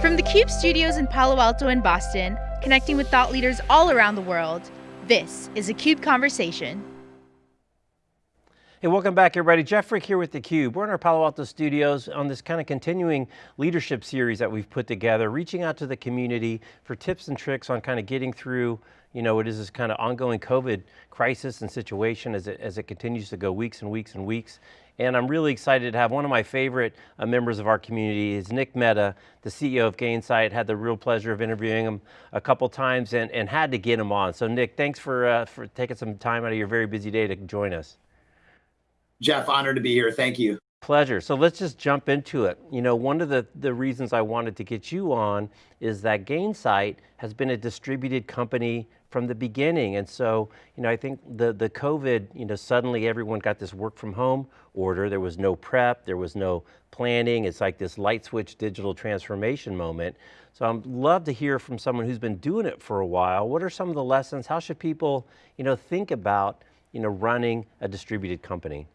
From the CUBE studios in Palo Alto and Boston, connecting with thought leaders all around the world, this is a CUBE Conversation. Hey, welcome back everybody. Jeff Frick here with theCUBE. We're in our Palo Alto studios on this kind of continuing leadership series that we've put together, reaching out to the community for tips and tricks on kind of getting through you know, it is this kind of ongoing COVID crisis and situation as it, as it continues to go weeks and weeks and weeks. And I'm really excited to have one of my favorite uh, members of our community is Nick Mehta, the CEO of Gainsight. Had the real pleasure of interviewing him a couple times and, and had to get him on. So Nick, thanks for, uh, for taking some time out of your very busy day to join us. Jeff, honored to be here. Thank you. Pleasure. So let's just jump into it. You know, one of the, the reasons I wanted to get you on is that Gainsight has been a distributed company from the beginning. And so, you know, I think the, the COVID, you know, suddenly everyone got this work from home order. There was no prep, there was no planning. It's like this light switch digital transformation moment. So I'd love to hear from someone who's been doing it for a while. What are some of the lessons? How should people, you know, think about, you know, running a distributed company?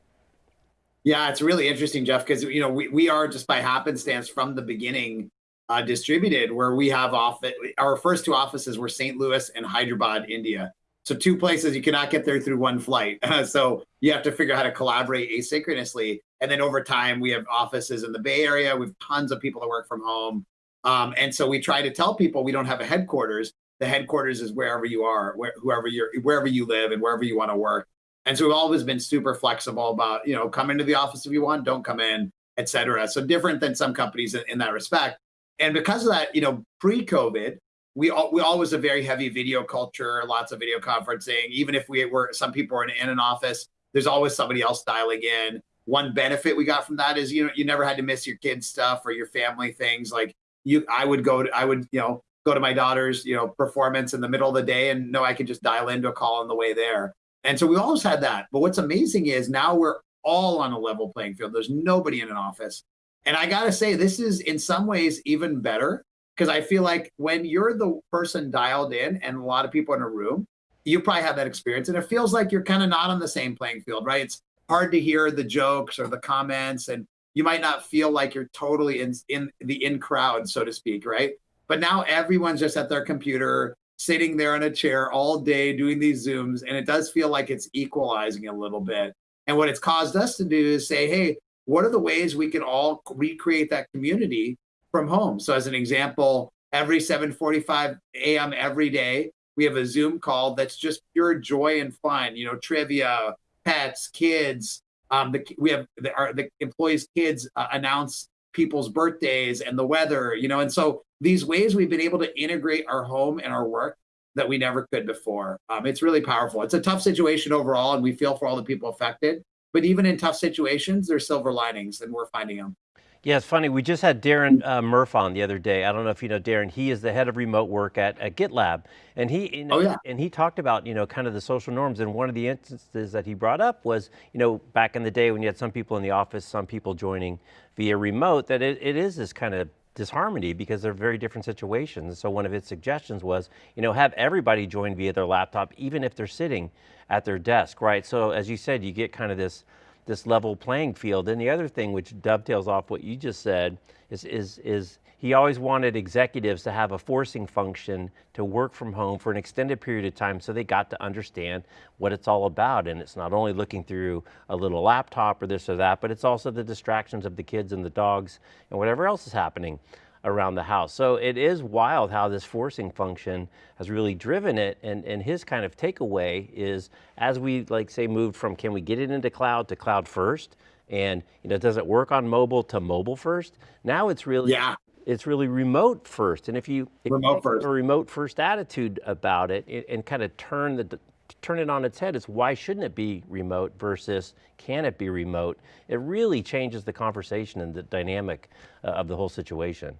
Yeah, it's really interesting, Jeff, because you know we, we are just by happenstance from the beginning uh, distributed, where we have office. Our first two offices were St. Louis and Hyderabad, India. So two places you cannot get there through one flight. so you have to figure out how to collaborate asynchronously. And then over time, we have offices in the Bay Area. We have tons of people that work from home. Um, and so we try to tell people we don't have a headquarters. The headquarters is wherever you are, where, whoever you're, wherever you live, and wherever you want to work. And so we've always been super flexible about, you know, come into the office if you want, don't come in, et cetera. So different than some companies in, in that respect. And because of that, you know, pre-COVID, we all, we always a very heavy video culture, lots of video conferencing. Even if we were, some people are in, in an office, there's always somebody else dialing in. One benefit we got from that is, you know, you never had to miss your kids' stuff or your family things. Like you, I would go to, I would, you know, go to my daughter's, you know, performance in the middle of the day and know I could just dial into a call on the way there. And so we always had that. But what's amazing is now we're all on a level playing field. There's nobody in an office. And I got to say, this is in some ways even better because I feel like when you're the person dialed in and a lot of people in a room, you probably have that experience. And it feels like you're kind of not on the same playing field, right? It's hard to hear the jokes or the comments and you might not feel like you're totally in, in the in crowd, so to speak, right? But now everyone's just at their computer sitting there in a chair all day doing these Zooms, and it does feel like it's equalizing a little bit. And what it's caused us to do is say, hey, what are the ways we can all recreate that community from home? So as an example, every 7.45 a.m. every day, we have a Zoom call that's just pure joy and fun, you know, trivia, pets, kids. Um, the, we have the, our, the employees' kids uh, announce people's birthdays and the weather, you know, and so these ways we've been able to integrate our home and our work that we never could before. Um, it's really powerful. It's a tough situation overall, and we feel for all the people affected. But even in tough situations, there's silver linings, and we're finding them. Yeah, it's funny. We just had Darren uh, Murph on the other day. I don't know if you know Darren. He is the head of remote work at, at GitLab, and he you know, oh, yeah. and he talked about you know kind of the social norms. And one of the instances that he brought up was you know back in the day when you had some people in the office, some people joining via remote. That it, it is this kind of disharmony because they're very different situations. So one of his suggestions was, you know, have everybody join via their laptop, even if they're sitting at their desk, right? So as you said, you get kind of this, this level playing field. And the other thing which dovetails off what you just said is, is, is he always wanted executives to have a forcing function to work from home for an extended period of time so they got to understand what it's all about. And it's not only looking through a little laptop or this or that, but it's also the distractions of the kids and the dogs and whatever else is happening around the house. So it is wild how this forcing function has really driven it. And, and his kind of takeaway is as we like say moved from can we get it into cloud to cloud first, and you know, does it work on mobile to mobile first? Now it's really yeah it's really remote first. And if you, if remote you first. a remote first attitude about it and, and kind of turn the turn it on its head, it's why shouldn't it be remote versus can it be remote? It really changes the conversation and the dynamic uh, of the whole situation.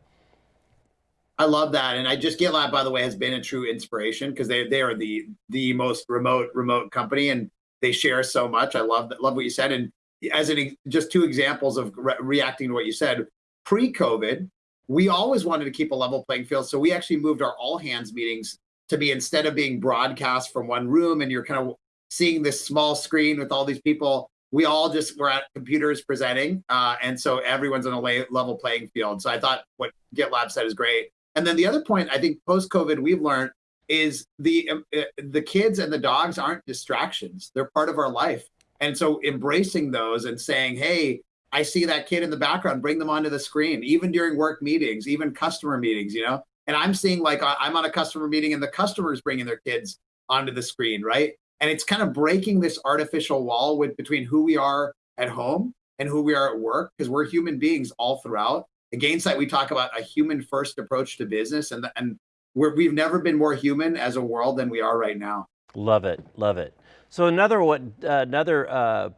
I love that, and I just GitLab, by the way, has been a true inspiration because they they are the the most remote remote company, and they share so much. I love love what you said, and as an just two examples of re reacting to what you said. Pre-COVID, we always wanted to keep a level playing field. So we actually moved our all hands meetings to be instead of being broadcast from one room and you're kind of seeing this small screen with all these people, we all just were at computers presenting, uh, and so everyone's on a level playing field. So I thought what GitLab said is great. And then the other point I think post COVID we've learned is the um, uh, the kids and the dogs aren't distractions; they're part of our life. And so embracing those and saying, "Hey, I see that kid in the background. Bring them onto the screen, even during work meetings, even customer meetings. You know." And I'm seeing like I'm on a customer meeting, and the customers bringing their kids onto the screen, right? And it's kind of breaking this artificial wall with between who we are at home and who we are at work, because we're human beings all throughout. At Gainsight, we talk about a human first approach to business, and, and we're, we've never been more human as a world than we are right now. Love it, love it. So another what uh, another uh,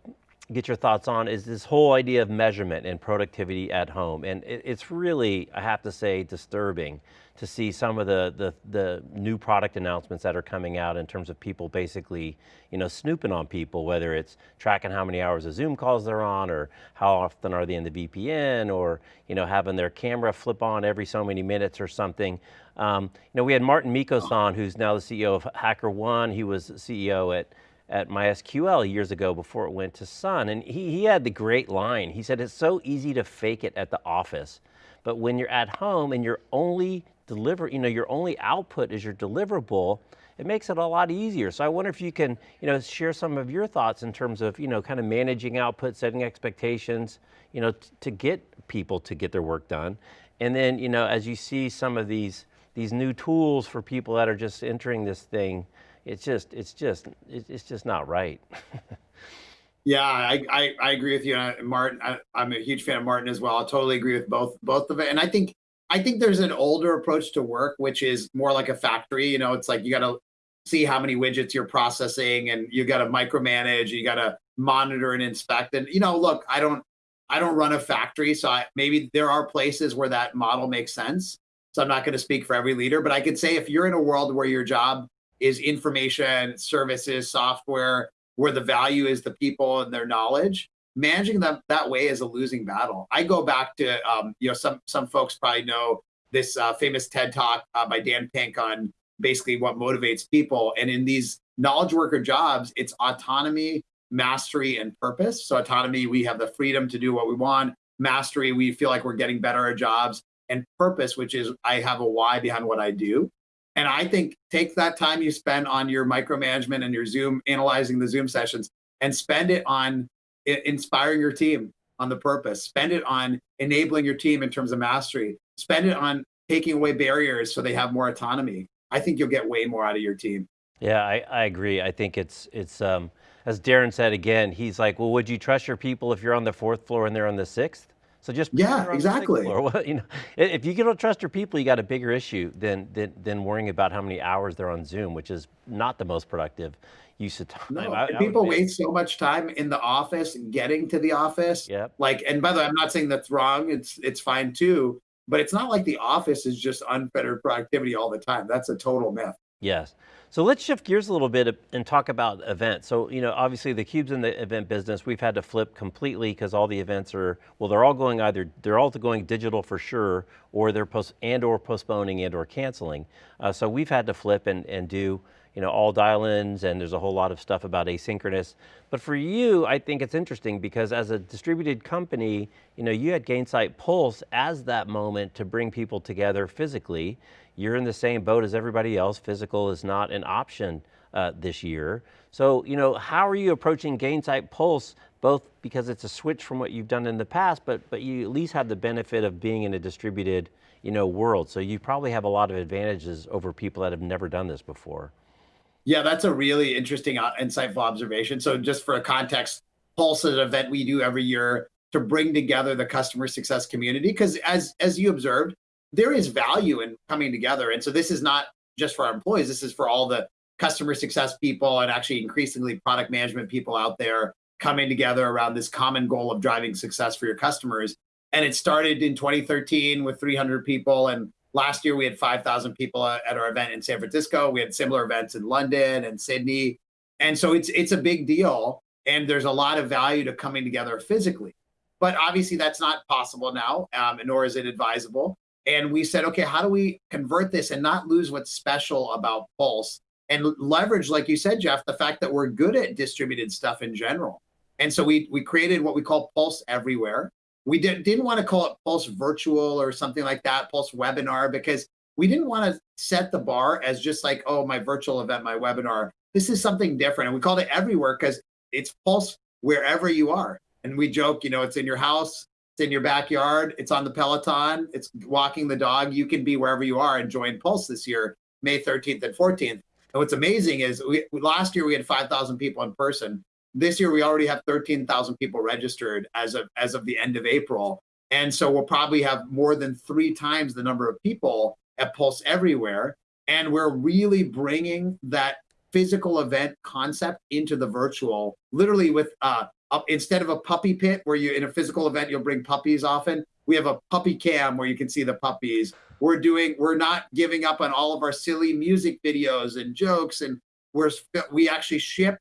get your thoughts on is this whole idea of measurement and productivity at home. And it, it's really, I have to say, disturbing to see some of the, the, the, new product announcements that are coming out in terms of people basically, you know, snooping on people, whether it's tracking how many hours of Zoom calls they're on or how often are they in the VPN or, you know, having their camera flip on every so many minutes or something. Um, you know, we had Martin Mickos on, who's now the CEO of HackerOne. He was CEO at at MySQL years ago before it went to Sun, and he, he had the great line. He said, it's so easy to fake it at the office, but when you're at home and your only deliver, you know, your only output is your deliverable, it makes it a lot easier. So I wonder if you can, you know, share some of your thoughts in terms of, you know, kind of managing output, setting expectations, you know, to get people to get their work done. And then, you know, as you see some of these, these new tools for people that are just entering this thing, it's just, it's just, it's just not right. yeah, I, I, I, agree with you, Martin. I, am a huge fan of Martin as well. I totally agree with both both of it. And I think I think there's an older approach to work, which is more like a factory. You know, it's like you got to see how many widgets you're processing, and you got to micromanage. You got to monitor and inspect. And you know, look, I don't I don't run a factory, so I, maybe there are places where that model makes sense. So I'm not going to speak for every leader, but I could say if you're in a world where your job is information, services, software, where the value is the people and their knowledge. Managing them that way is a losing battle. I go back to, um, you know, some some folks probably know this uh, famous TED talk uh, by Dan Pink on basically what motivates people. And in these knowledge worker jobs, it's autonomy, mastery, and purpose. So autonomy, we have the freedom to do what we want. Mastery, we feel like we're getting better at jobs. And purpose, which is I have a why behind what I do. And I think take that time you spend on your micromanagement and your Zoom, analyzing the Zoom sessions, and spend it on inspiring your team on the purpose. Spend it on enabling your team in terms of mastery. Spend it on taking away barriers so they have more autonomy. I think you'll get way more out of your team. Yeah, I, I agree. I think it's, it's um, as Darren said again, he's like, well, would you trust your people if you're on the fourth floor and they're on the sixth? So just yeah, exactly. Or you know, if you don't trust your people, you got a bigger issue than, than than worrying about how many hours they're on Zoom, which is not the most productive use of time. No, I, people I waste so much time in the office, getting to the office. Yeah. Like, and by the way, I'm not saying that's wrong. It's it's fine too. But it's not like the office is just unfettered productivity all the time. That's a total myth. Yes. So let's shift gears a little bit and talk about events. So, you know, obviously the Cube's in the event business. We've had to flip completely because all the events are, well, they're all going either, they're all going digital for sure, or they're post, and or postponing and or canceling. Uh, so we've had to flip and, and do, you know, all dial-ins and there's a whole lot of stuff about asynchronous. But for you, I think it's interesting because as a distributed company, you know, you had Gainsight Pulse as that moment to bring people together physically you're in the same boat as everybody else. Physical is not an option uh, this year. So, you know, how are you approaching Gainsight Pulse, both because it's a switch from what you've done in the past, but, but you at least have the benefit of being in a distributed, you know, world. So you probably have a lot of advantages over people that have never done this before. Yeah, that's a really interesting, uh, insightful observation. So just for a context, Pulse is an event we do every year to bring together the customer success community. Because as, as you observed, there is value in coming together. And so this is not just for our employees, this is for all the customer success people and actually increasingly product management people out there coming together around this common goal of driving success for your customers. And it started in 2013 with 300 people. And last year we had 5,000 people at our event in San Francisco. We had similar events in London and Sydney. And so it's, it's a big deal. And there's a lot of value to coming together physically. But obviously that's not possible now, um, nor is it advisable. And we said, okay, how do we convert this and not lose what's special about Pulse and leverage, like you said, Jeff, the fact that we're good at distributed stuff in general. And so we we created what we call Pulse Everywhere. We did, didn't want to call it Pulse Virtual or something like that, Pulse Webinar, because we didn't want to set the bar as just like, oh, my virtual event, my webinar. This is something different. And we called it Everywhere because it's Pulse wherever you are. And we joke, you know, it's in your house, in your backyard, it's on the Peloton, it's walking the dog. You can be wherever you are and join Pulse this year, May 13th and 14th. And what's amazing is we, last year we had 5,000 people in person. This year we already have 13,000 people registered as of as of the end of April. And so we'll probably have more than three times the number of people at Pulse Everywhere. And we're really bringing that physical event concept into the virtual, literally with uh, up, instead of a puppy pit where you in a physical event you'll bring puppies often. We have a puppy cam where you can see the puppies. We're doing we're not giving up on all of our silly music videos and jokes, and we're we actually ship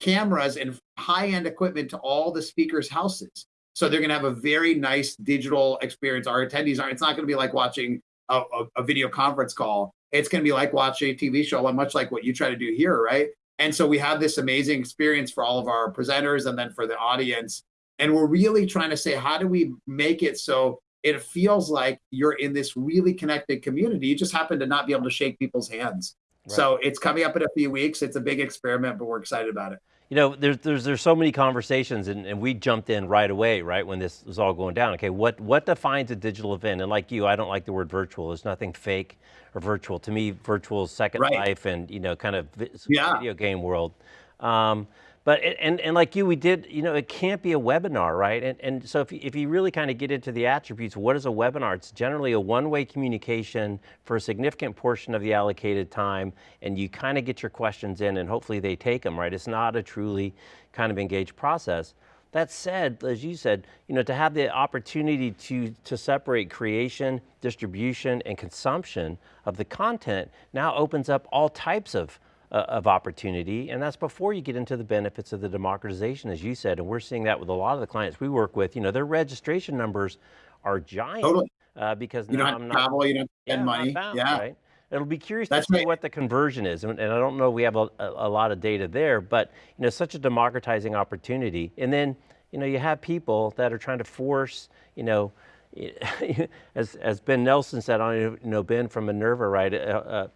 cameras and high-end equipment to all the speakers' houses. So they're going to have a very nice digital experience. Our attendees are. It's not going to be like watching a, a, a video conference call. It's going to be like watching a TV show, much like what you try to do here, right? And so we have this amazing experience for all of our presenters and then for the audience. And we're really trying to say, how do we make it so it feels like you're in this really connected community? You just happen to not be able to shake people's hands. Right. So it's coming up in a few weeks. It's a big experiment, but we're excited about it. You know, there's, there's, there's so many conversations and, and we jumped in right away, right, when this was all going down. Okay, what, what defines a digital event? And like you, I don't like the word virtual. There's nothing fake or virtual. To me, virtual is second right. life and, you know, kind of yeah. video game world. Um, but, and, and like you, we did, you know, it can't be a webinar, right? And, and so if, if you really kind of get into the attributes, what is a webinar? It's generally a one-way communication for a significant portion of the allocated time, and you kind of get your questions in and hopefully they take them, right? It's not a truly kind of engaged process. That said, as you said, you know, to have the opportunity to, to separate creation, distribution, and consumption of the content now opens up all types of uh, of opportunity, and that's before you get into the benefits of the democratization, as you said, and we're seeing that with a lot of the clients we work with. You know, their registration numbers are giant totally. uh, because you don't have I'm travel, you don't spend yeah, money. Bound, yeah. Right? It'll be curious That's to see right. what the conversion is, and, and I don't know we have a, a, a, lot of data there, but you know, such a democratizing opportunity. And then, you know, you have people that are trying to force, you know, as, as Ben Nelson said, I don't know Ben from Minerva, right? Uh, uh,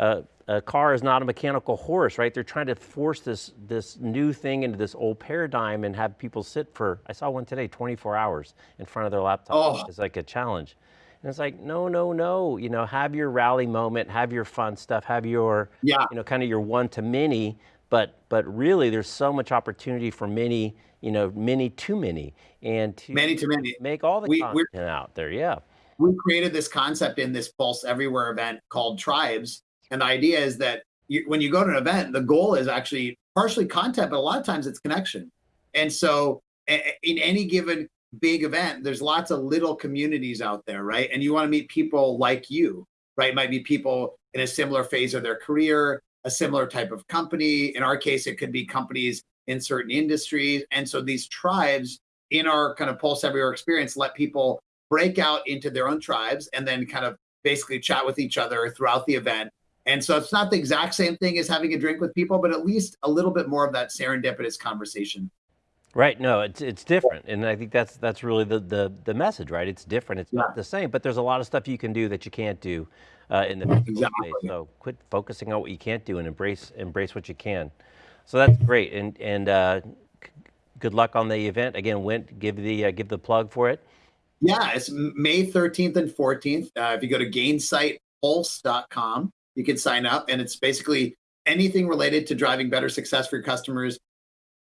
uh, a car is not a mechanical horse, right? They're trying to force this, this new thing into this old paradigm and have people sit for, I saw one today, 24 hours in front of their laptop. Oh. It's like a challenge. And it's like, no, no, no, you know, have your rally moment, have your fun stuff, have your, yeah. you know, kind of your one to many, but, but really there's so much opportunity for many, you know, many to many and to many to many make all the we, content out there. Yeah. We created this concept in this Pulse Everywhere event called Tribes and the idea is that you, when you go to an event, the goal is actually partially content, but a lot of times it's connection. And so in any given big event, there's lots of little communities out there, right? And you want to meet people like you, right? It might be people in a similar phase of their career, a similar type of company. In our case, it could be companies in certain industries. And so these tribes in our kind of Pulse Everywhere experience let people break out into their own tribes and then kind of basically chat with each other throughout the event and so it's not the exact same thing as having a drink with people, but at least a little bit more of that serendipitous conversation. Right. No, it's it's different, and I think that's that's really the the, the message, right? It's different. It's yeah. not the same, but there's a lot of stuff you can do that you can't do uh, in the exactly. space. So quit focusing on what you can't do and embrace embrace what you can. So that's great, and and uh, good luck on the event. Again, Went give the uh, give the plug for it. Yeah, it's May 13th and 14th. Uh, if you go to gainsightpulse.com, you can sign up and it's basically anything related to driving better success for your customers,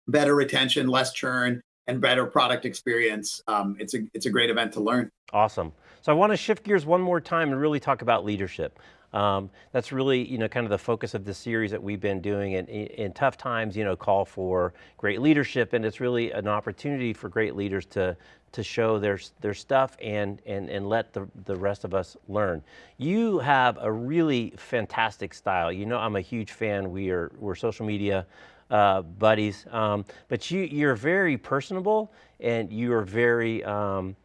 better retention, less churn, and better product experience. Um, it's a it's a great event to learn. Awesome. So I want to shift gears one more time and really talk about leadership. Um, that's really, you know, kind of the focus of the series that we've been doing and in tough times, you know, call for great leadership and it's really an opportunity for great leaders to, to show their, their stuff and, and, and let the, the rest of us learn. You have a really fantastic style. You know, I'm a huge fan. We are, we're social media uh, buddies, um, but you, you're very personable and you are very, um,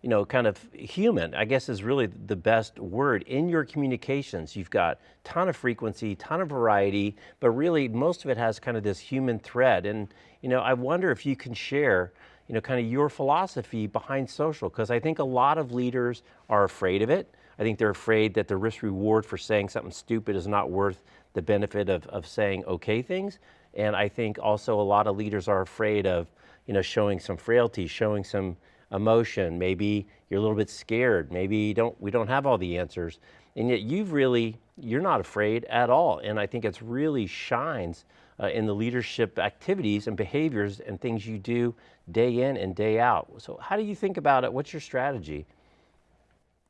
you know, kind of human, I guess is really the best word. In your communications, you've got ton of frequency, ton of variety, but really most of it has kind of this human thread. And, you know, I wonder if you can share, you know, kind of your philosophy behind social, because I think a lot of leaders are afraid of it. I think they're afraid that the risk reward for saying something stupid is not worth the benefit of, of saying okay things. And I think also a lot of leaders are afraid of, you know, showing some frailty, showing some emotion, maybe you're a little bit scared, maybe don't, we don't have all the answers. And yet you've really, you're not afraid at all. And I think it's really shines uh, in the leadership activities and behaviors and things you do day in and day out. So how do you think about it? What's your strategy?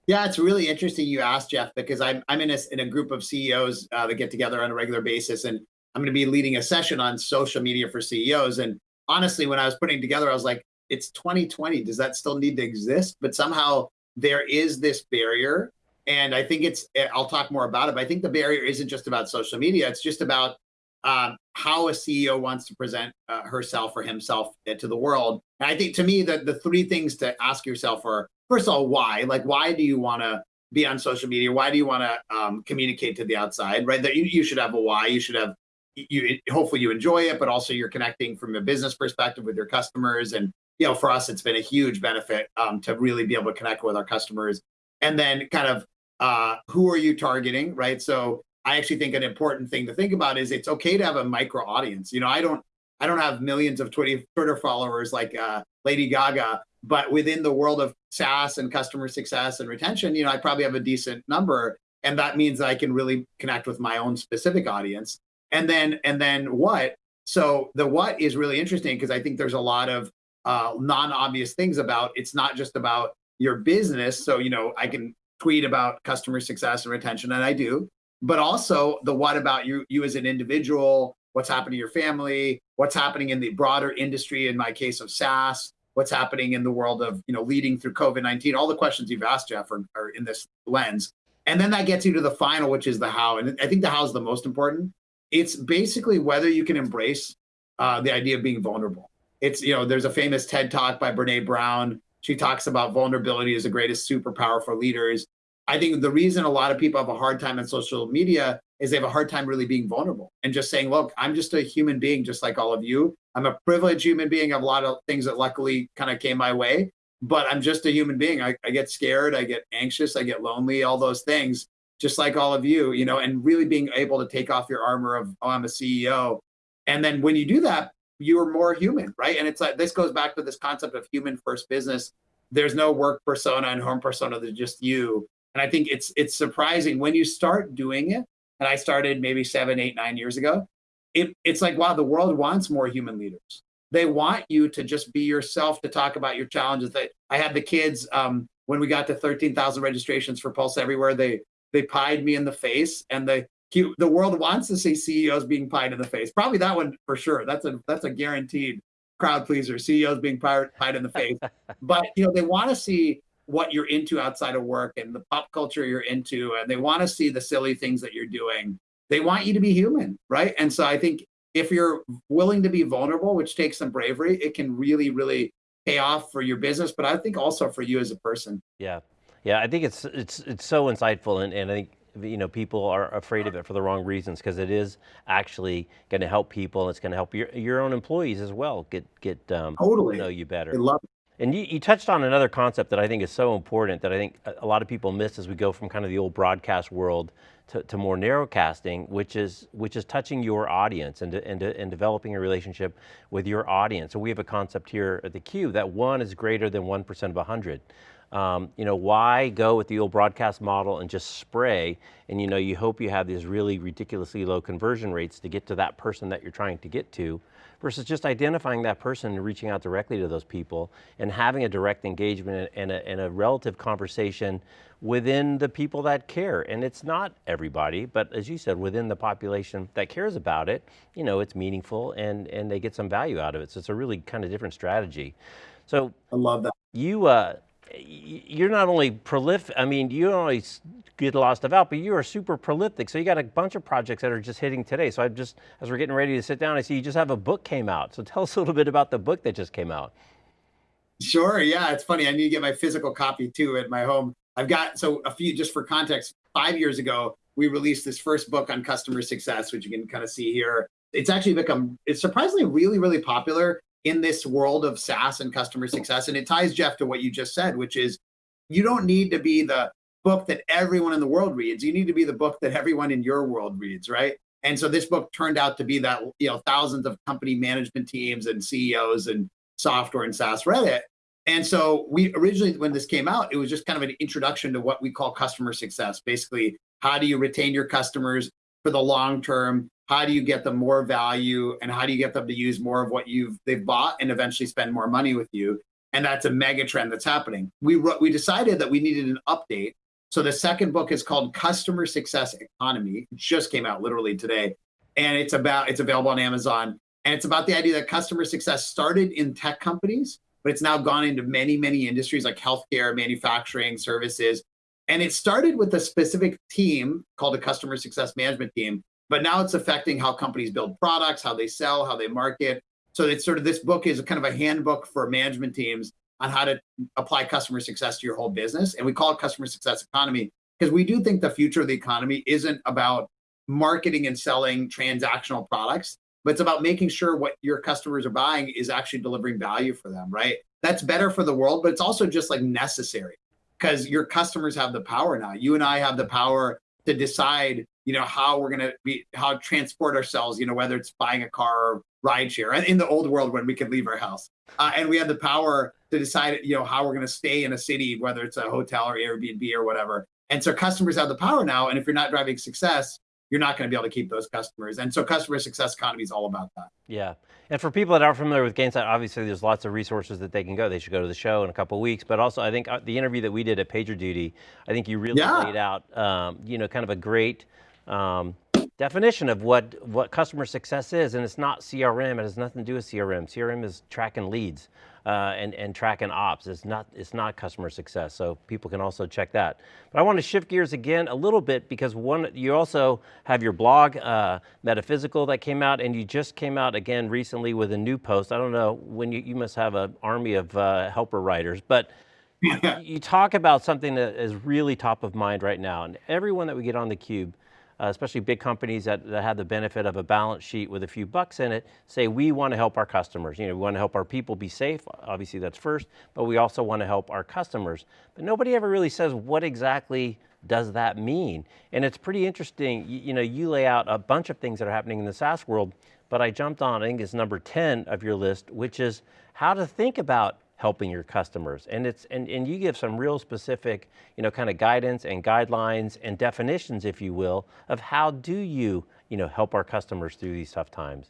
Yeah, it's really interesting you asked, Jeff, because I'm, I'm in, a, in a group of CEOs uh, that get together on a regular basis, and I'm going to be leading a session on social media for CEOs. And honestly, when I was putting together, I was like, it's 2020. Does that still need to exist? But somehow there is this barrier. And I think it's, eh, I'll talk more about it, but I think the barrier isn't just about social media. It's just about um, how a CEO wants to present uh, herself or himself eh, to the world. And I think to me that the three things to ask yourself are, first of all, why? Like, why do you want to be on social media? Why do you want to um, communicate to the outside, right? That you, you should have a why. You should have, you hopefully you enjoy it, but also you're connecting from a business perspective with your customers and you know, for us, it's been a huge benefit um, to really be able to connect with our customers. And then kind of uh, who are you targeting, right? So I actually think an important thing to think about is it's okay to have a micro audience. You know, I don't, I don't have millions of Twitter followers like uh, Lady Gaga, but within the world of SaaS and customer success and retention, you know, I probably have a decent number, and that means that I can really connect with my own specific audience. And then, and then what? So the what is really interesting because I think there's a lot of uh, non-obvious things about it's not just about your business. So, you know, I can tweet about customer success and retention, and I do, but also the what about you, you as an individual, what's happening to your family, what's happening in the broader industry, in my case of SaaS, what's happening in the world of, you know, leading through COVID-19, all the questions you've asked, Jeff, are, are in this lens. And then that gets you to the final, which is the how. And I think the how is the most important. It's basically whether you can embrace uh, the idea of being vulnerable it's, you know, there's a famous TED talk by Brene Brown. She talks about vulnerability as the greatest superpower for leaders. I think the reason a lot of people have a hard time on social media is they have a hard time really being vulnerable and just saying, look, I'm just a human being, just like all of you. I'm a privileged human being. I have a lot of things that luckily kind of came my way, but I'm just a human being. I, I get scared, I get anxious, I get lonely, all those things, just like all of you, you know, and really being able to take off your armor of, oh, I'm a CEO. And then when you do that, you're more human, right? And it's like this goes back to this concept of human first business. There's no work persona and home persona. There's just you. And I think it's it's surprising when you start doing it. And I started maybe seven, eight, nine years ago. It, it's like wow, the world wants more human leaders. They want you to just be yourself, to talk about your challenges. That I had the kids um, when we got to 13,000 registrations for Pulse Everywhere. They they pied me in the face and the the world wants to see CEOs being pied in the face. Probably that one for sure. That's a that's a guaranteed crowd pleaser. CEOs being pied, pied in the face. but you know they want to see what you're into outside of work and the pop culture you're into, and they want to see the silly things that you're doing. They want you to be human, right? And so I think if you're willing to be vulnerable, which takes some bravery, it can really, really pay off for your business, but I think also for you as a person. Yeah. Yeah, I think it's it's it's so insightful, and, and I think you know, people are afraid of it for the wrong reasons because it is actually going to help people. It's going to help your your own employees as well get get um, totally know you better. I love it. And you, you, touched on another concept that I think is so important that I think a lot of people miss as we go from kind of the old broadcast world to, to more narrowcasting, which is which is touching your audience and, and, and developing a relationship with your audience. So we have a concept here at theCUBE that one is greater than 1% of 100. Um, you know, why go with the old broadcast model and just spray? And you know, you hope you have these really ridiculously low conversion rates to get to that person that you're trying to get to, versus just identifying that person and reaching out directly to those people and having a direct engagement and a, and a relative conversation within the people that care. And it's not everybody, but as you said, within the population that cares about it, you know, it's meaningful and, and they get some value out of it. So it's a really kind of different strategy. So I love that. You, uh, you're not only prolific, I mean, you only get stuff out, but you are super prolific. So you got a bunch of projects that are just hitting today. So I just, as we're getting ready to sit down, I see you just have a book came out. So tell us a little bit about the book that just came out. Sure. Yeah, it's funny. I need to get my physical copy too at my home. I've got so a few just for context. Five years ago, we released this first book on customer success, which you can kind of see here. It's actually become it's surprisingly really really popular in this world of SaaS and customer success, and it ties Jeff to what you just said, which is you don't need to be the book that everyone in the world reads. You need to be the book that everyone in your world reads, right? And so this book turned out to be that, you know, thousands of company management teams and CEOs and software and SaaS read it. And so we originally, when this came out, it was just kind of an introduction to what we call customer success. Basically, how do you retain your customers for the long term? How do you get them more value? And how do you get them to use more of what you've they've bought and eventually spend more money with you? And that's a mega trend that's happening. We we decided that we needed an update so the second book is called Customer Success Economy. It just came out literally today. And it's about, it's available on Amazon. And it's about the idea that customer success started in tech companies, but it's now gone into many, many industries like healthcare, manufacturing, services. And it started with a specific team called a customer success management team, but now it's affecting how companies build products, how they sell, how they market. So it's sort of this book is a kind of a handbook for management teams on how to apply customer success to your whole business. And we call it customer success economy because we do think the future of the economy isn't about marketing and selling transactional products, but it's about making sure what your customers are buying is actually delivering value for them, right? That's better for the world, but it's also just like necessary because your customers have the power now. You and I have the power to decide, you know, how we're going to be, how transport ourselves, you know, whether it's buying a car or ride share in the old world when we could leave our house. Uh, and we have the power to decide, you know, how we're going to stay in a city, whether it's a hotel or Airbnb or whatever. And so customers have the power now. And if you're not driving success, you're not going to be able to keep those customers. And so customer success economy is all about that. Yeah. And for people that aren't familiar with Gainsight, obviously there's lots of resources that they can go. They should go to the show in a couple weeks, but also I think uh, the interview that we did at PagerDuty, I think you really yeah. laid out, um, you know, kind of a great um, definition of what, what customer success is, and it's not CRM, it has nothing to do with CRM. CRM is tracking leads uh, and, and tracking ops, it's not, it's not customer success, so people can also check that. But I want to shift gears again a little bit because one, you also have your blog, uh, Metaphysical, that came out, and you just came out again recently with a new post. I don't know, when you, you must have an army of uh, helper writers, but you talk about something that is really top of mind right now, and everyone that we get on theCUBE, uh, especially big companies that, that have the benefit of a balance sheet with a few bucks in it, say we want to help our customers. You know, we want to help our people be safe, obviously that's first, but we also want to help our customers. But nobody ever really says what exactly does that mean? And it's pretty interesting, you, you know, you lay out a bunch of things that are happening in the SaaS world, but I jumped on, I think it's number 10 of your list, which is how to think about helping your customers. And it's and, and you give some real specific, you know, kind of guidance and guidelines and definitions, if you will, of how do you, you know, help our customers through these tough times.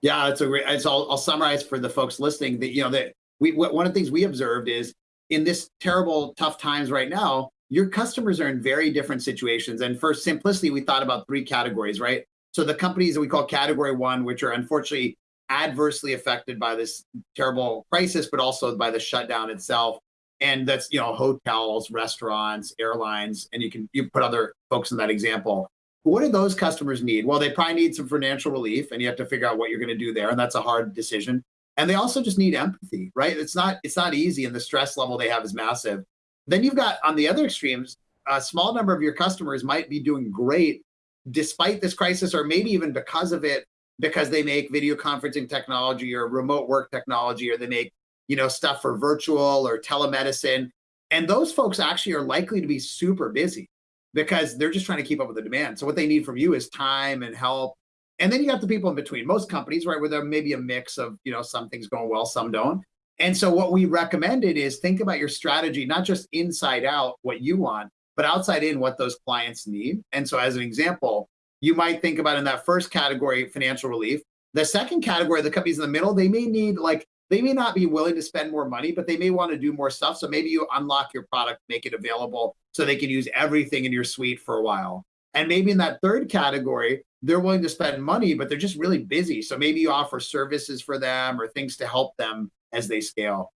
Yeah, it's a great, it's, I'll, I'll summarize for the folks listening that, you know, that we, one of the things we observed is in this terrible, tough times right now, your customers are in very different situations. And for simplicity, we thought about three categories, right? So the companies that we call category one, which are unfortunately adversely affected by this terrible crisis, but also by the shutdown itself. And that's, you know, hotels, restaurants, airlines, and you can you put other folks in that example. What do those customers need? Well, they probably need some financial relief and you have to figure out what you're going to do there. And that's a hard decision. And they also just need empathy, right? It's not, it's not easy and the stress level they have is massive. Then you've got on the other extremes, a small number of your customers might be doing great despite this crisis, or maybe even because of it, because they make video conferencing technology or remote work technology, or they make you know stuff for virtual or telemedicine. And those folks actually are likely to be super busy because they're just trying to keep up with the demand. So what they need from you is time and help. And then you got the people in between. Most companies, right, where there may be a mix of, you know, some things going well, some don't. And so what we recommended is think about your strategy, not just inside out what you want, but outside in what those clients need. And so as an example, you might think about in that first category, financial relief. The second category, the companies in the middle, they may need like, they may not be willing to spend more money, but they may want to do more stuff. So maybe you unlock your product, make it available so they can use everything in your suite for a while. And maybe in that third category, they're willing to spend money, but they're just really busy. So maybe you offer services for them or things to help them as they scale.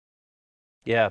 Yeah.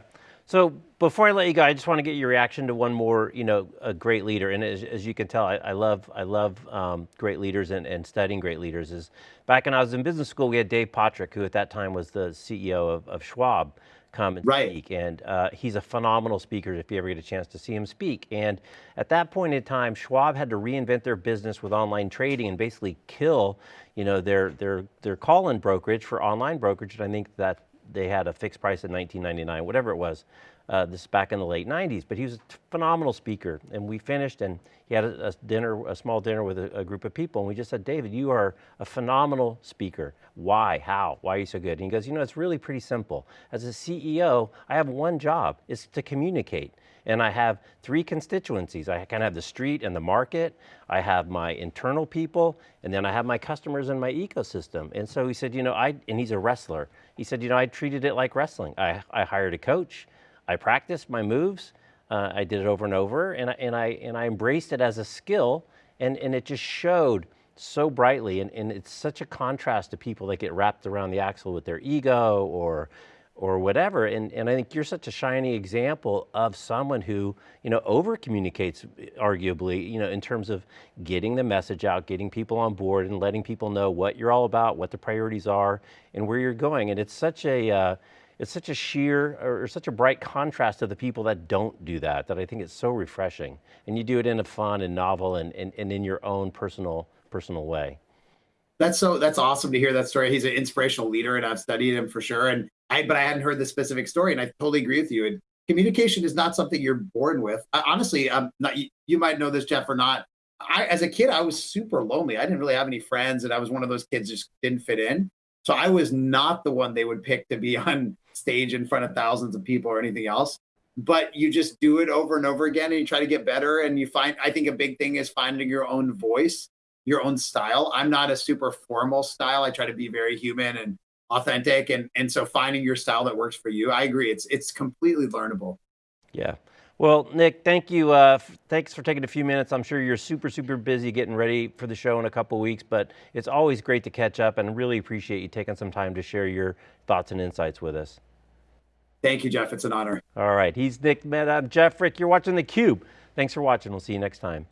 So before I let you go, I just want to get your reaction to one more, you know, a great leader. And as, as you can tell, I, I love, I love um, great leaders and, and, studying great leaders. Is back when I was in business school, we had Dave Pottruck, who at that time was the CEO of, of Schwab, come and right. speak. And uh, he's a phenomenal speaker if you ever get a chance to see him speak. And at that point in time, Schwab had to reinvent their business with online trading and basically kill, you know, their their their call-in brokerage for online brokerage. And I think that they had a fixed price at 19.99, whatever it was. Uh, this is back in the late 90s, but he was a phenomenal speaker. And we finished and he had a, a dinner, a small dinner with a, a, group of people. And we just said, David, you are a phenomenal speaker. Why, how, why are you so good? And he goes, you know, it's really pretty simple. As a CEO, I have one job, it's to communicate. And I have three constituencies. I kind of have the street and the market. I have my internal people, and then I have my customers and my ecosystem. And so he said, you know, I, and he's a wrestler. He said, you know, I treated it like wrestling. I, I hired a coach. I practiced my moves. Uh, I did it over and over, and I, and I and I embraced it as a skill, and and it just showed so brightly, and, and it's such a contrast to people that get wrapped around the axle with their ego or or whatever. And, and I think you're such a shiny example of someone who, you know, over communicates arguably, you know, in terms of getting the message out, getting people on board and letting people know what you're all about, what the priorities are and where you're going. And it's such a, uh, it's such a sheer or such a bright contrast to the people that don't do that, that I think it's so refreshing. And you do it in a fun and novel and, and, and in your own personal, personal way. That's so, that's awesome to hear that story. He's an inspirational leader and I've studied him for sure. And I, but I hadn't heard the specific story and I totally agree with you. And communication is not something you're born with. I, honestly, I'm not, you, you might know this, Jeff, or not. I, as a kid, I was super lonely. I didn't really have any friends and I was one of those kids just didn't fit in. So I was not the one they would pick to be on stage in front of thousands of people or anything else. But you just do it over and over again and you try to get better. And you find, I think a big thing is finding your own voice, your own style. I'm not a super formal style. I try to be very human and authentic. And, and so finding your style that works for you, I agree. It's, it's completely learnable. Yeah. Well, Nick, thank you. Uh, thanks for taking a few minutes. I'm sure you're super, super busy getting ready for the show in a couple weeks, but it's always great to catch up and really appreciate you taking some time to share your thoughts and insights with us. Thank you, Jeff. It's an honor. All right. He's Nick. I'm Jeff Frick. You're watching theCUBE. Thanks for watching. We'll see you next time.